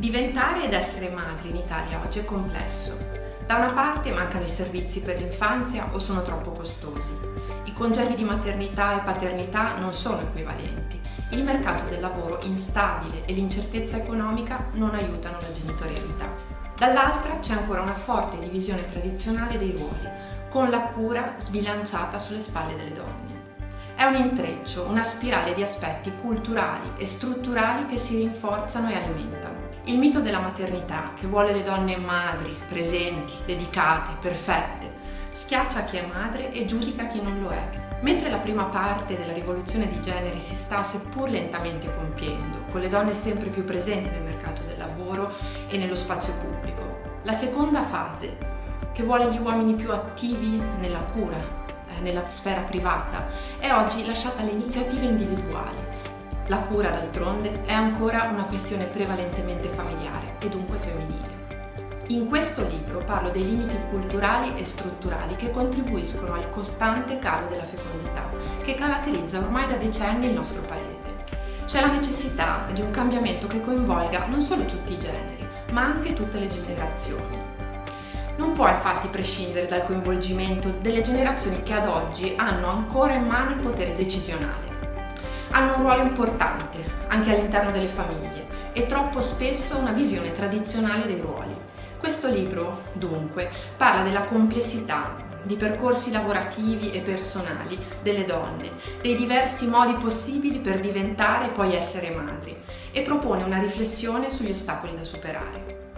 Diventare ed essere madri in Italia oggi è complesso. Da una parte mancano i servizi per l'infanzia o sono troppo costosi. I congedi di maternità e paternità non sono equivalenti. Il mercato del lavoro instabile e l'incertezza economica non aiutano la genitorialità. Dall'altra c'è ancora una forte divisione tradizionale dei ruoli, con la cura sbilanciata sulle spalle delle donne. È un intreccio, una spirale di aspetti culturali e strutturali che si rinforzano e alimentano. Il mito della maternità, che vuole le donne madri, presenti, dedicate, perfette, schiaccia chi è madre e giudica chi non lo è. Mentre la prima parte della rivoluzione di generi si sta seppur lentamente compiendo, con le donne sempre più presenti nel mercato del lavoro e nello spazio pubblico, la seconda fase, che vuole gli uomini più attivi nella cura, eh, nella sfera privata, è oggi lasciata alle iniziative individuali la cura, d'altronde, è ancora una questione prevalentemente familiare e dunque femminile. In questo libro parlo dei limiti culturali e strutturali che contribuiscono al costante calo della fecondità, che caratterizza ormai da decenni il nostro paese. C'è la necessità di un cambiamento che coinvolga non solo tutti i generi, ma anche tutte le generazioni. Non può infatti prescindere dal coinvolgimento delle generazioni che ad oggi hanno ancora in mano il potere decisionale hanno un ruolo importante anche all'interno delle famiglie e troppo spesso una visione tradizionale dei ruoli. Questo libro, dunque, parla della complessità di percorsi lavorativi e personali delle donne, dei diversi modi possibili per diventare e poi essere madri e propone una riflessione sugli ostacoli da superare.